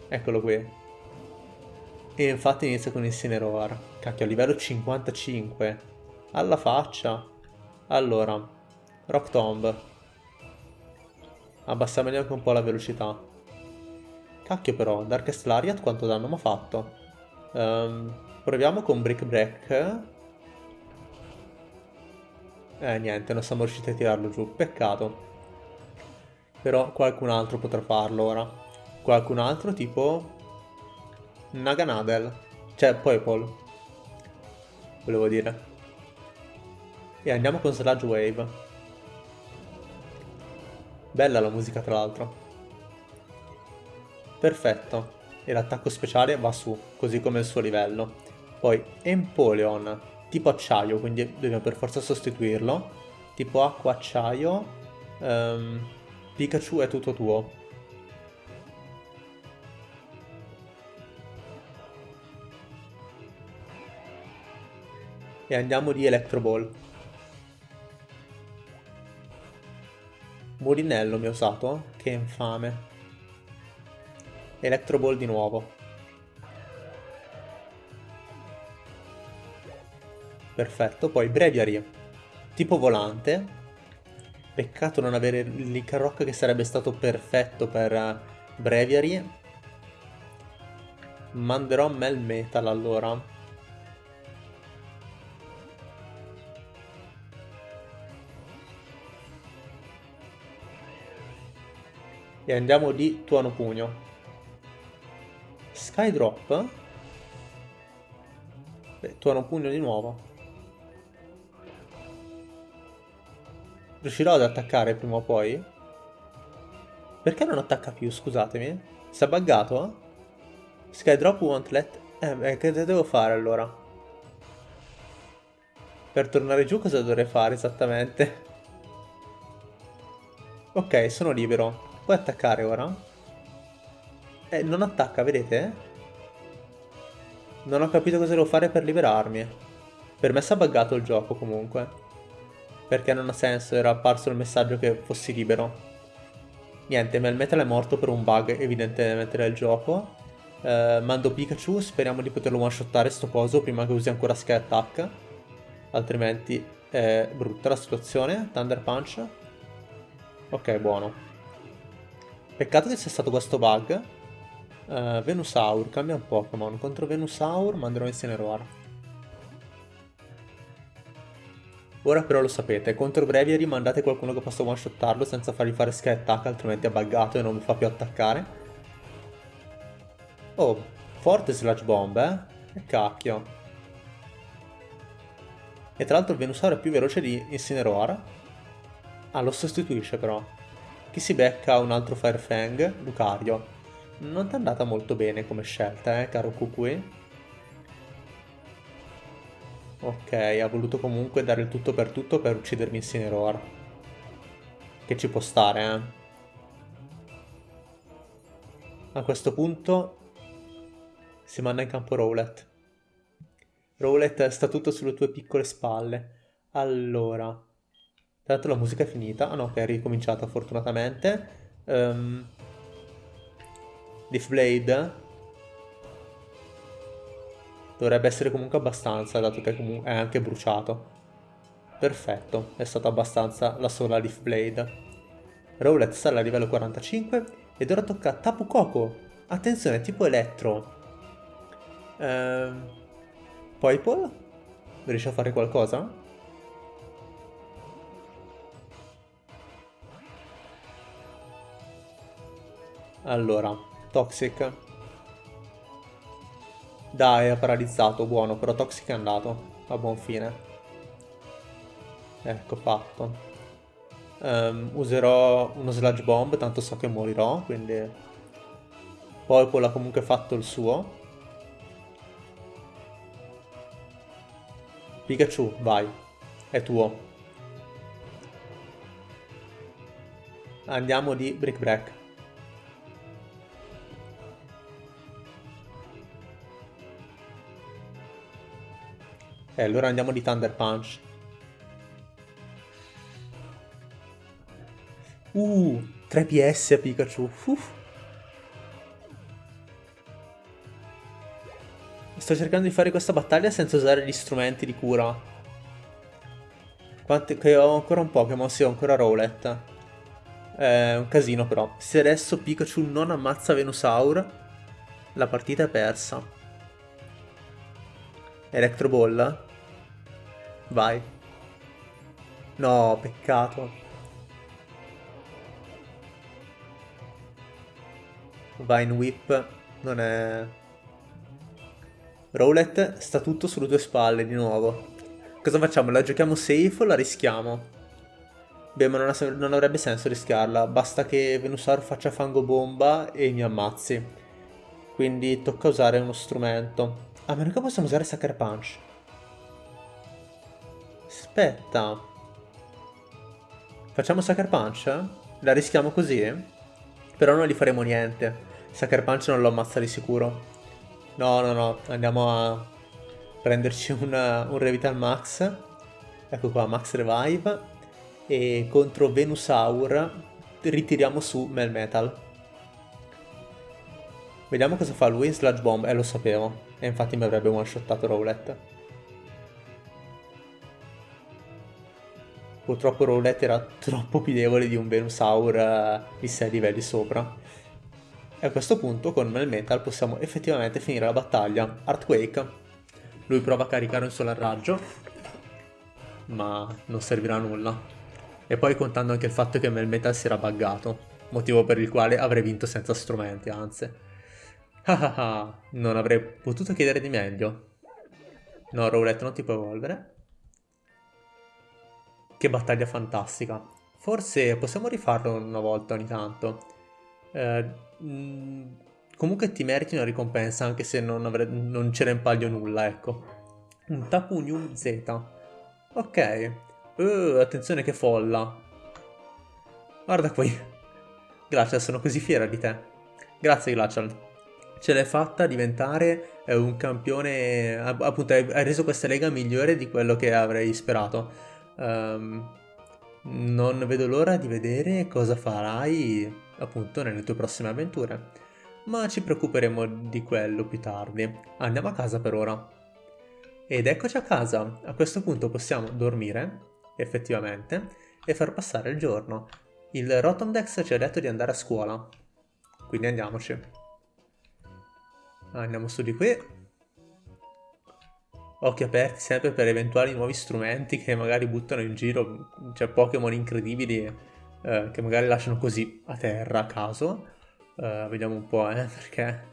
Eccolo qui. E infatti inizia con Incineroar. Cacchio, a livello 55. Alla faccia. Allora, Rock Tomb. Abbassiamogli anche un po' la velocità. Cacchio però, Darkest Lariat quanto danno mi ha fatto? Um, proviamo con Brick Break. Eh, niente, non siamo riusciti a tirarlo giù. Peccato. Però qualcun altro potrà farlo ora. Qualcun altro tipo... Naganadel. Cioè, Poipol. Volevo dire. E andiamo con Sludge Wave. Bella la musica tra l'altro. Perfetto. E l'attacco speciale va su, così come il suo livello. Poi Empoleon tipo acciaio, quindi dobbiamo per forza sostituirlo. tipo acqua, acciaio. Um, Pikachu è tutto tuo. E andiamo di Electro Ball. Mulinello mi ha usato? Che infame. Electro Ball di nuovo. Perfetto, poi Breviary, tipo volante. Peccato non avere il Rock che sarebbe stato perfetto per eh, Breviary. Manderò Mel Metal allora. E andiamo di Tuono Pugno. Skydrop? Beh, Tuono Pugno di nuovo. Riuscirò ad attaccare prima o poi? Perché non attacca più, scusatemi? Si è buggato? Skydrop won't let... Eh, beh, che devo fare allora? Per tornare giù cosa dovrei fare esattamente? Ok, sono libero. Puoi attaccare ora? Eh, non attacca, vedete? Non ho capito cosa devo fare per liberarmi. Per me si è buggato il gioco comunque perché non ha senso, era apparso il messaggio che fossi libero. Niente, Melmetal è morto per un bug evidentemente del gioco. Eh, mando Pikachu, speriamo di poterlo one-shottare sto coso prima che usi ancora Sky Attack. Altrimenti è brutta la situazione. Thunder Punch. Ok, buono. Peccato che sia stato questo bug. Uh, Venusaur, cambia un Pokémon. Contro Venusaur manderò Incineroar. Ora però lo sapete, contro Breviary mandate qualcuno che possa one-shottarlo senza fargli fare sky attack, altrimenti è buggato e non mi fa più attaccare. Oh, forte Sludge Bomb, eh? E cacchio. E tra l'altro il Venusaur è più veloce di Incineroar. Ah, lo sostituisce però. Chi si becca un altro Fire Fang? Lucario. Non ti è andata molto bene come scelta, eh, caro Kukui. Ok, ha voluto comunque dare il tutto per tutto per uccidermi in Cineroar. Che ci può stare, eh. A questo punto si manda in campo Rowlet. Rowlet sta tutto sulle tue piccole spalle. Allora. L'altro la musica è finita. Ah no, ok, è ricominciata fortunatamente. Um, Leaf Blade Dovrebbe essere comunque abbastanza, dato che è anche bruciato. Perfetto, è stata abbastanza la sola Leaf Blade. Rowlet sale a livello 45 ed ora tocca a Tapu Koko. Attenzione, tipo elettro. Ehm... Poipole? Riesce a fare qualcosa? Allora, Toxic. Dai, ha paralizzato, buono, però Toxic è andato. A buon fine. Ecco, fatto. Um, userò uno Sludge Bomb, tanto so che morirò, quindi... Poipole ha comunque fatto il suo. Pikachu, vai. È tuo. Andiamo di Brick Break. E allora andiamo di Thunder Punch. Uh, 3 PS a Pikachu. Uff. Sto cercando di fare questa battaglia senza usare gli strumenti di cura. Quanti, che ho ancora un Pokémon, sì, ho ancora Rowlet. È un casino però. Se adesso Pikachu non ammazza Venusaur, la partita è persa. Electro Ball? Vai. No, peccato. Vine Whip non è... Rowlet sta tutto sulle tue spalle di nuovo. Cosa facciamo? La giochiamo safe o la rischiamo? Beh, ma non, ha, non avrebbe senso rischiarla. Basta che Venusaur faccia fango bomba e mi ammazzi. Quindi tocca usare uno strumento. A meno che possiamo usare Sucker Punch. Aspetta. Facciamo Sucker Punch? La rischiamo così? Però non gli faremo niente. Sucker Punch non lo ammazza di sicuro. No, no, no. Andiamo a prenderci una, un Revital Max. Ecco qua, Max Revive. E contro Venusaur ritiriamo su Melmetal. Vediamo cosa fa lui. Sludge Bomb. Eh, lo sapevo. E infatti mi avrebbe one-shottato Rowlet. Purtroppo Rowlet era troppo più debole di un Venusaur uh, di 6 livelli sopra. E a questo punto con Melmetal possiamo effettivamente finire la battaglia. Earthquake. Lui prova a caricare un solar raggio, ma non servirà a nulla. E poi contando anche il fatto che Melmetal si era buggato, motivo per il quale avrei vinto senza strumenti, anzi. Ah ah ah, non avrei potuto chiedere di meglio. No, Rowlet non ti può evolvere. Che battaglia fantastica. Forse possiamo rifarlo una volta ogni tanto. Eh, mm, comunque ti meriti una ricompensa anche se non, non c'era in palio nulla, ecco. Un Tapu New Z. Ok. Uh, attenzione che folla. Guarda qui. Glacial, sono così fiera di te. Grazie Glacial. Ce l'hai fatta diventare eh, un campione... Appunto, hai reso questa lega migliore di quello che avrei sperato. Um, non vedo l'ora di vedere cosa farai appunto nelle tue prossime avventure. Ma ci preoccuperemo di quello più tardi. Andiamo a casa per ora. Ed eccoci a casa. A questo punto possiamo dormire, effettivamente, e far passare il giorno. Il Rotomdex ci ha detto di andare a scuola. Quindi andiamoci. Andiamo su di qui occhi aperti sempre per eventuali nuovi strumenti che magari buttano in giro, cioè Pokémon incredibili eh, che magari lasciano così a terra a caso. Eh, vediamo un po', eh, perché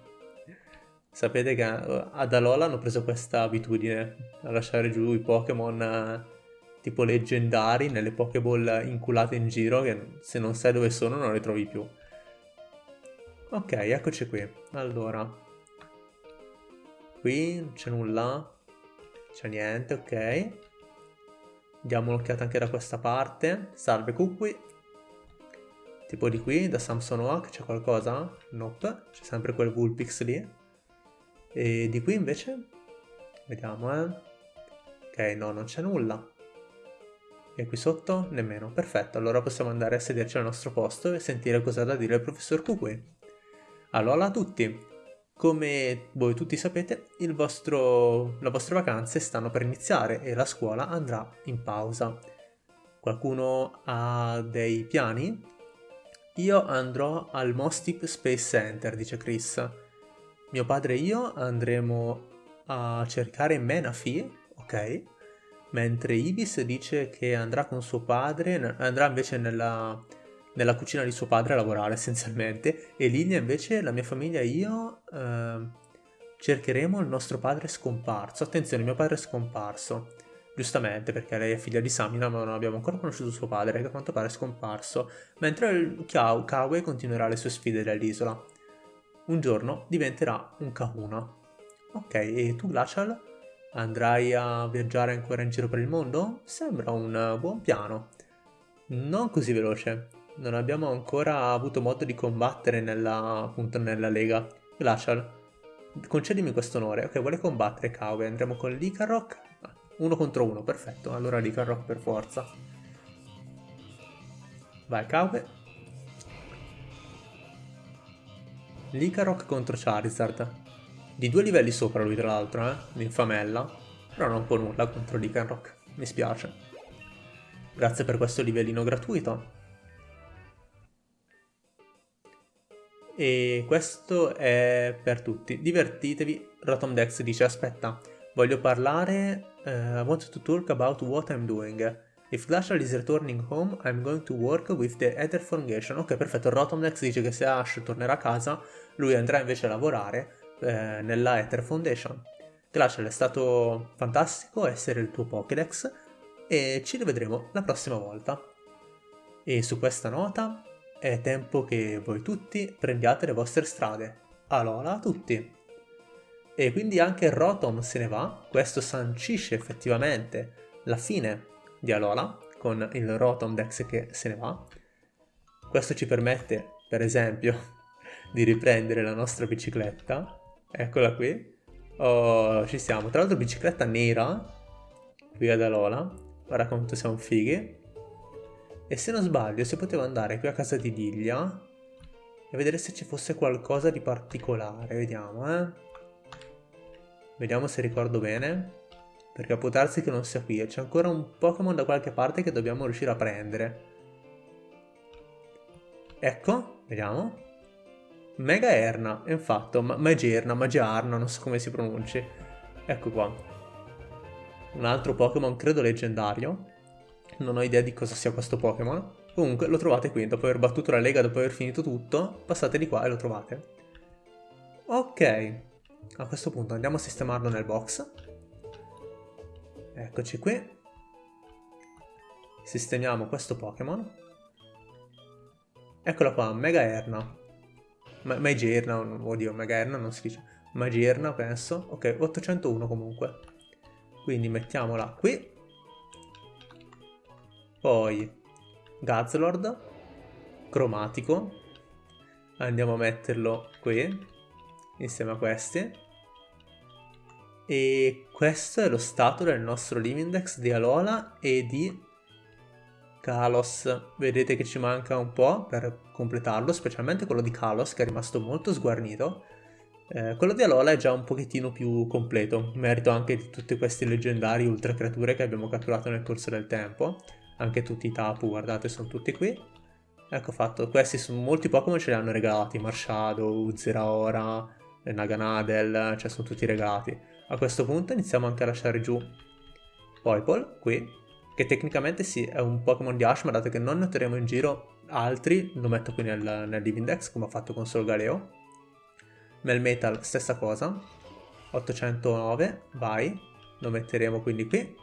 sapete che eh, ad Alola hanno preso questa abitudine a lasciare giù i Pokémon eh, tipo leggendari nelle Pokéball inculate in giro che se non sai dove sono non le trovi più. Ok, eccoci qui. Allora, qui non c'è nulla. C'è niente, ok. Diamo un'occhiata anche da questa parte. Salve Kukui. Tipo di qui, da Samson Oak, c'è qualcosa? Nope, c'è sempre quel Vulpix lì. E di qui invece? Vediamo, eh. Ok, no, non c'è nulla. E qui sotto? Nemmeno. Perfetto, allora possiamo andare a sederci al nostro posto e sentire cosa ha da dire il professor Kukui. Allora a tutti! Come voi tutti sapete, vostro, le vostre vacanze stanno per iniziare e la scuola andrà in pausa. Qualcuno ha dei piani? Io andrò al Mostip Space Center, dice Chris. Mio padre e io andremo a cercare Menafee, ok? Mentre Ibis dice che andrà con suo padre, andrà invece nella nella cucina di suo padre a lavorare essenzialmente e Lilia invece, la mia famiglia e io eh, cercheremo il nostro padre scomparso. Attenzione, mio padre è scomparso. Giustamente, perché lei è figlia di Samina, ma non abbiamo ancora conosciuto suo padre, che a quanto pare è scomparso. Mentre il Kiao, Kawe continuerà le sue sfide dall'isola. Un giorno diventerà un Kahuna. Ok, e tu Glacial? Andrai a viaggiare ancora in giro per il mondo? Sembra un buon piano. Non così veloce non abbiamo ancora avuto modo di combattere nella, appunto, nella lega. Glacial, concedimi questo onore. Ok, vuole combattere Kawe, andremo con Likarok. Uno contro uno, perfetto. Allora Likarok per forza. Vai Kawe. Likarok contro Charizard. Di due livelli sopra lui tra l'altro, eh? L'infamella. Però non può nulla contro Likarok. Mi spiace. Grazie per questo livellino gratuito. E questo è per tutti. Divertitevi. Rotomdex dice aspetta, voglio parlare... Uh, I want to talk about what I'm doing. If Glacial is returning home, I'm going to work with the Ether Foundation. Ok, perfetto. Rotomdex dice che se Ash tornerà a casa, lui andrà invece a lavorare eh, nella Ether Foundation. Glacial è stato fantastico essere il tuo Pokédex e ci rivedremo la prossima volta. E su questa nota è tempo che voi tutti prendiate le vostre strade. Alola a tutti! E quindi anche Rotom se ne va, questo sancisce effettivamente la fine di Alola, con il Rotom Dex che se ne va. Questo ci permette, per esempio, di riprendere la nostra bicicletta. Eccola qui. Oh, ci siamo. Tra l'altro bicicletta nera, qui ad Alola. Guarda quanto siamo fighi. E se non sbaglio si poteva andare qui a casa di Lilia e vedere se ci fosse qualcosa di particolare. Vediamo, eh. Vediamo se ricordo bene. Perché può darsi che non sia qui. C'è ancora un Pokémon da qualche parte che dobbiamo riuscire a prendere. Ecco, vediamo. Mega Erna, infatti, ma Magerna, Magiarna, non so come si pronunci. Ecco qua. Un altro Pokémon, credo leggendario. Non ho idea di cosa sia questo Pokémon. Comunque lo trovate qui, dopo aver battuto la lega, dopo aver finito tutto, passate di qua e lo trovate. Ok, a questo punto andiamo a sistemarlo nel box. Eccoci qui. Sistemiamo questo Pokémon. Eccolo qua, Mega Erna. Ma Magierna, oddio, Mega Erna non si dice. Magierna, penso. Ok, 801 comunque. Quindi mettiamola qui. Poi Gazlord, cromatico. Andiamo a metterlo qui, insieme a questi. E questo è lo stato del nostro Livindex di Alola e di Kalos. Vedete che ci manca un po' per completarlo, specialmente quello di Kalos che è rimasto molto sguarnito. Eh, quello di Alola è già un pochettino più completo, merito anche di tutti questi leggendari ultra creature che abbiamo catturato nel corso del tempo anche tutti i tapu, guardate, sono tutti qui. Ecco fatto, questi sono molti Pokémon ce li hanno regalati, Marshadow, Zeraora, Naganadel, cioè sono tutti regalati. A questo punto iniziamo anche a lasciare giù Poipole, qui, che tecnicamente sì, è un Pokémon di Ash, ma dato che non ne otterremo in giro altri, lo metto qui nel, nel Divindex, come ho fatto con Solgaleo. Melmetal, stessa cosa, 809, vai, lo metteremo quindi qui.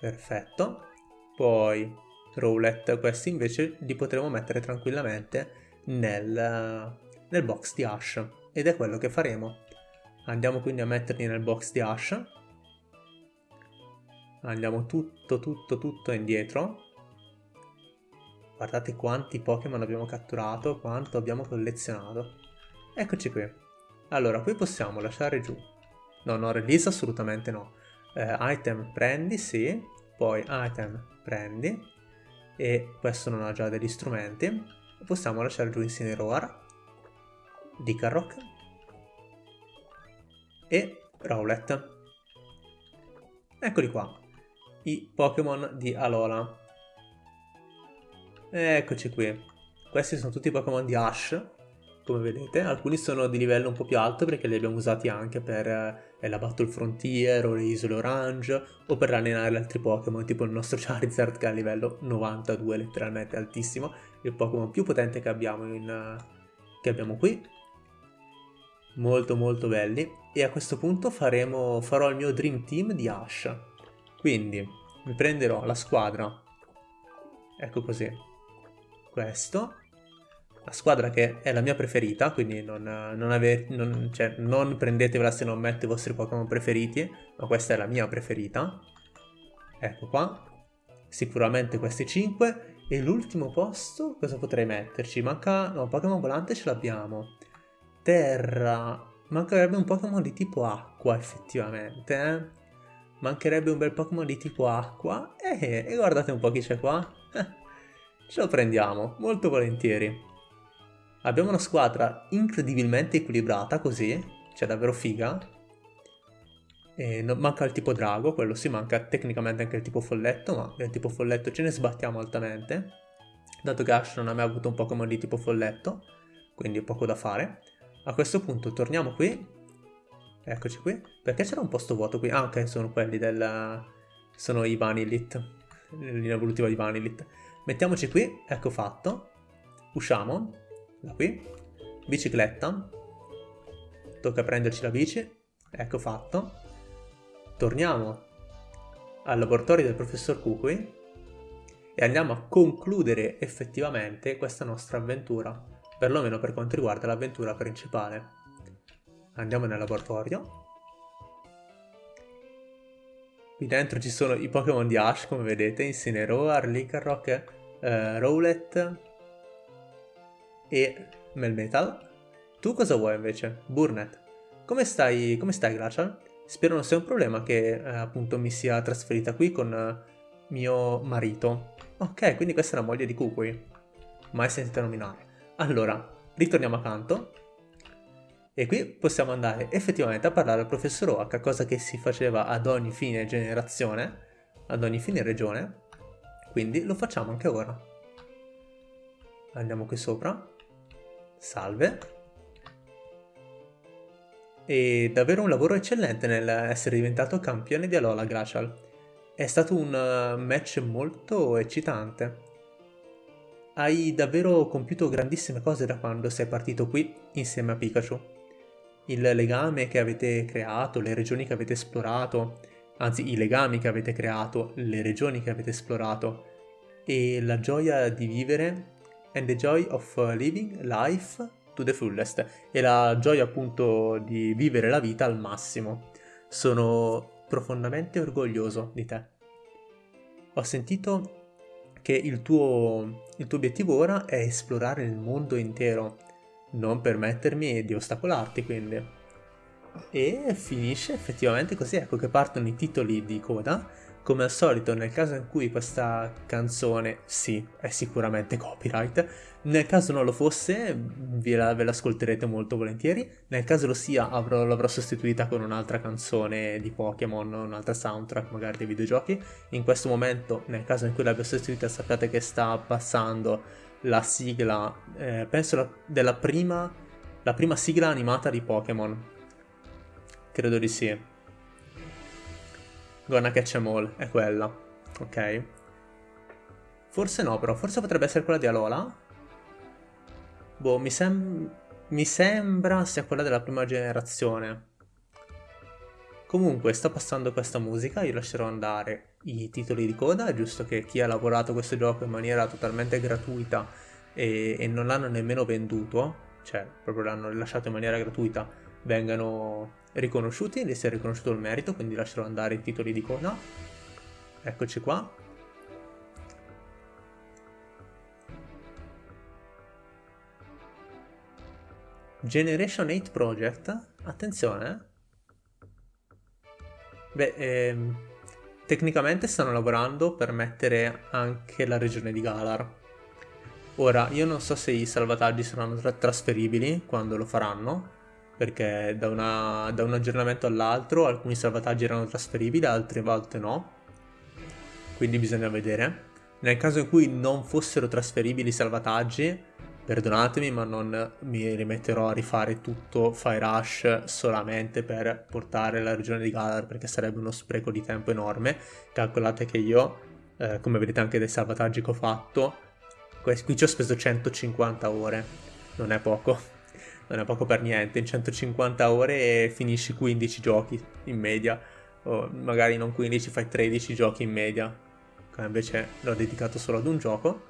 Perfetto. Poi Rowlet, questi invece li potremo mettere tranquillamente nel, nel box di Ash ed è quello che faremo. Andiamo quindi a metterli nel box di Ash. Andiamo tutto, tutto, tutto indietro. Guardate quanti Pokémon abbiamo catturato, quanto abbiamo collezionato. Eccoci qui. Allora, qui possiamo lasciare giù. No, no, release assolutamente no. Eh, item prendi, sì poi item prendi e questo non ha già degli strumenti possiamo lasciare giù Incineroar Dicarrock e Rowlet eccoli qua i Pokémon di Alola. Eccoci qui. Questi sono tutti i Pokémon di Ash come vedete. Alcuni sono di livello un po' più alto perché li abbiamo usati anche per eh, la Battle Frontier o le Isole Orange o per allenare altri Pokémon, tipo il nostro Charizard che è a livello 92, letteralmente altissimo, il Pokémon più potente che abbiamo, in, che abbiamo qui. Molto molto belli. E a questo punto faremo, farò il mio Dream Team di Ash. Quindi mi prenderò la squadra, ecco così, questo, la squadra che è la mia preferita, quindi non, non, ave, non, cioè, non prendetevela se non mette i vostri Pokémon preferiti, ma questa è la mia preferita. Ecco qua. Sicuramente questi 5. E l'ultimo posto, cosa potrei metterci? Manca... no, Pokémon volante ce l'abbiamo. Terra... Mancherebbe un Pokémon di tipo acqua, effettivamente, eh? Mancherebbe un bel Pokémon di tipo acqua. Eh, e guardate un po' chi c'è qua. Eh, ce lo prendiamo, molto volentieri. Abbiamo una squadra incredibilmente equilibrata così, cioè davvero figa. E non, manca il tipo drago, quello sì, manca tecnicamente anche il tipo folletto, ma del tipo folletto ce ne sbattiamo altamente. Dato che Ash non ha mai avuto un Pokémon di tipo folletto, quindi poco da fare. A questo punto torniamo qui. Eccoci qui. Perché c'era un posto vuoto qui? Ah, ok, sono quelli del... Sono i Vanilit. Linea evolutiva di Vanilit. Mettiamoci qui, ecco fatto. Usciamo da qui, bicicletta, tocca prenderci la bici, ecco fatto, torniamo al laboratorio del professor Kukui e andiamo a concludere effettivamente questa nostra avventura, perlomeno per quanto riguarda l'avventura principale. Andiamo nel laboratorio, Qui dentro ci sono i Pokémon di Ash, come vedete, Incineroar, Lycanroc, eh, Rowlet e Melmetal. Tu cosa vuoi invece? Burnet. Come stai, come stai Glacial? Spero non sia un problema che eh, appunto mi sia trasferita qui con eh, mio marito. Ok, quindi questa è la moglie di Kukui. Mai sentita nominare. Allora, ritorniamo accanto. E qui possiamo andare effettivamente a parlare al professor Oak, cosa che si faceva ad ogni fine generazione, ad ogni fine regione. Quindi lo facciamo anche ora. Andiamo qui sopra. Salve e davvero un lavoro eccellente nell'essere diventato campione di Alola Glacial. È stato un eh, match molto eccitante. Hai davvero compiuto grandissime cose da quando sei partito qui insieme a Pikachu. Il legame che avete creato, le regioni che avete esplorato, anzi i legami che avete creato, le regioni che avete esplorato e la gioia di vivere and the joy of living life to the fullest e la gioia appunto di vivere la vita al massimo. Sono profondamente orgoglioso di te. Ho sentito che il tuo, il tuo obiettivo ora è esplorare il mondo intero, non permettermi di ostacolarti quindi. E finisce effettivamente così, ecco che partono i titoli di coda come al solito, nel caso in cui questa canzone, sì, è sicuramente copyright, nel caso non lo fosse, ve, la, ve l'ascolterete molto volentieri, nel caso lo sia, avrò, l'avrò sostituita con un'altra canzone di Pokémon, un'altra soundtrack magari dei videogiochi. In questo momento, nel caso in cui l'abbia sostituita, sappiate che sta passando la sigla, eh, penso la, della prima, la prima sigla animata di Pokémon. Credo di sì. Gonna Catch Em All, è quella. Ok. Forse no, però. Forse potrebbe essere quella di Alola. Boh, mi, sem mi sembra sia quella della prima generazione. Comunque, sta passando questa musica, io lascerò andare i titoli di coda, è giusto che chi ha lavorato questo gioco in maniera totalmente gratuita e, e non l'hanno nemmeno venduto, cioè proprio l'hanno rilasciato in maniera gratuita, vengano riconosciuti, si è riconosciuto il merito, quindi lascerò andare i titoli di coda. Eccoci qua. Generation 8 Project, attenzione. Beh, ehm, tecnicamente stanno lavorando per mettere anche la regione di Galar. Ora, io non so se i salvataggi saranno tra trasferibili quando lo faranno, perché da, una, da un aggiornamento all'altro alcuni salvataggi erano trasferibili, altre volte no, quindi bisogna vedere. Nel caso in cui non fossero trasferibili i salvataggi, perdonatemi ma non mi rimetterò a rifare tutto Fire Rush solamente per portare la regione di Galar perché sarebbe uno spreco di tempo enorme. Calcolate che io, eh, come vedete anche dai salvataggi che ho fatto, qui ci ho speso 150 ore, non è poco non è poco per niente, in 150 ore finisci 15 giochi in media, o magari non 15, fai 13 giochi in media, invece l'ho dedicato solo ad un gioco,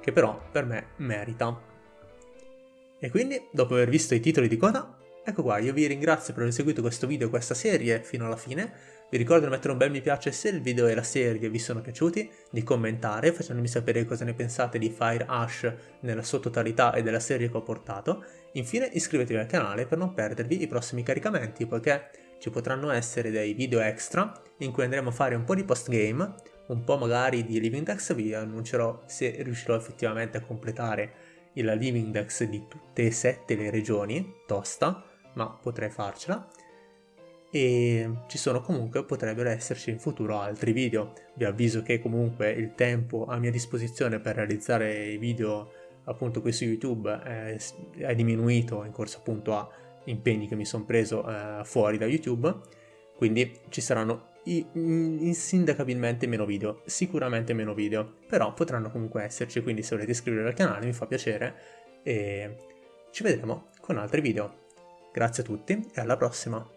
che però per me merita. E quindi, dopo aver visto i titoli di coda, ecco qua, io vi ringrazio per aver seguito questo video, questa serie fino alla fine, vi ricordo di mettere un bel mi piace se il video e la serie vi sono piaciuti, di commentare facendomi sapere cosa ne pensate di Fire Ash nella sua totalità e della serie che ho portato. Infine iscrivetevi al canale per non perdervi i prossimi caricamenti, poiché ci potranno essere dei video extra in cui andremo a fare un po' di post-game, un po' magari di Living Dex, vi annuncerò se riuscirò effettivamente a completare il Living Dex di tutte e sette le regioni, tosta, ma potrei farcela e ci sono comunque, potrebbero esserci in futuro altri video. Vi avviso che comunque il tempo a mia disposizione per realizzare i video appunto qui su YouTube è, è diminuito in corso appunto a impegni che mi sono preso eh, fuori da YouTube, quindi ci saranno insindacabilmente meno video, sicuramente meno video, però potranno comunque esserci, quindi se volete iscrivervi al canale mi fa piacere e ci vedremo con altri video. Grazie a tutti e alla prossima!